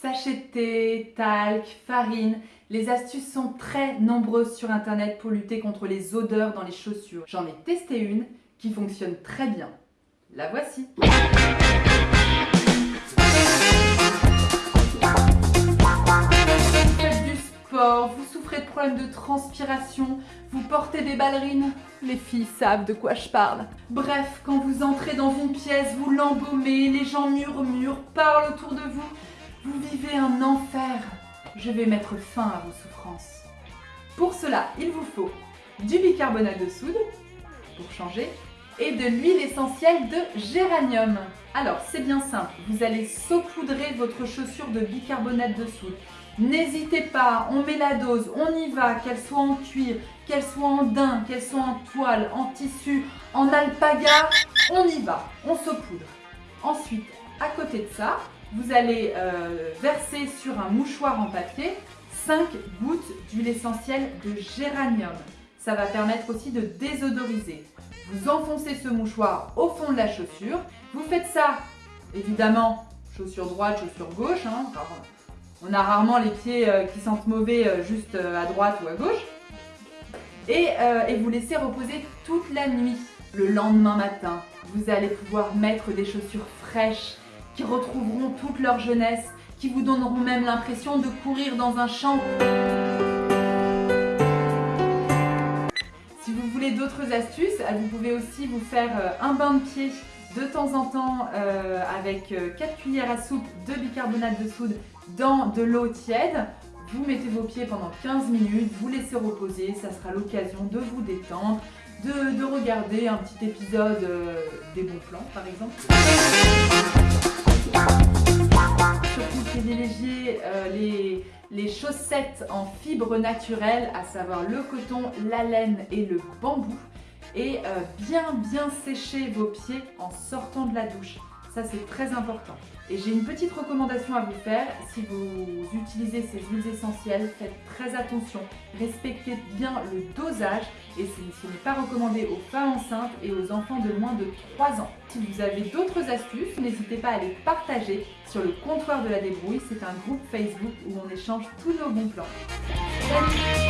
Sachet de thé, talc, farine, les astuces sont très nombreuses sur internet pour lutter contre les odeurs dans les chaussures. J'en ai testé une qui fonctionne très bien. La voici Vous vous souffrez de problèmes de transpiration, vous portez des ballerines, les filles savent de quoi je parle. Bref, quand vous entrez dans une pièce, vous l'embaumez, les gens murmurent, parlent autour de vous, vous vivez un enfer. Je vais mettre fin à vos souffrances. Pour cela, il vous faut du bicarbonate de soude, pour changer, et de l'huile essentielle de géranium. Alors, c'est bien simple, vous allez saupoudrer votre chaussure de bicarbonate de soude. N'hésitez pas, on met la dose, on y va, qu'elle soit en cuir, qu'elle soit en daim, qu'elle soit en toile, en tissu, en alpaga, on y va, on saupoudre. Ensuite, à côté de ça, vous allez euh, verser sur un mouchoir en papier 5 gouttes d'huile essentielle de géranium. Ça va permettre aussi de désodoriser. Vous enfoncez ce mouchoir au fond de la chaussure. Vous faites ça, évidemment, chaussure droite, chaussure gauche. Hein. on a rarement les pieds euh, qui sentent mauvais euh, juste à droite ou à gauche. Et, et vous laissez reposer toute la nuit. Le lendemain matin, vous allez pouvoir mettre des chaussures fraîches qui retrouveront toute leur jeunesse, qui vous donneront même l'impression de courir dans un champ. Si vous voulez d'autres astuces, euh, vous pouvez aussi vous faire euh, un bain de pied de temps en temps euh, avec 4 cuillères à soupe de bicarbonate de soude dans de l'eau tiède. Vous mettez vos pieds pendant 15 minutes, vous laissez reposer, ça sera l'occasion de vous détendre, de, regarder un petit épisode des bons plans par exemple. Chaussettes en fibres naturelles, à savoir le coton, la laine et le bambou. Et euh, bien bien sécher vos pieds en sortant de la douche. C'est très important. Et j'ai une petite recommandation à vous faire. Si vous utilisez ces huiles essentielles, faites très attention. Respectez bien le dosage et ce n'est pas recommandé aux femmes enceintes et aux enfants de moins de 3 ans. Si vous avez d'autres astuces, n'hésitez pas à les partager sur le comptoir de la débrouille. C'est un groupe Facebook où on échange tous nos bons plans.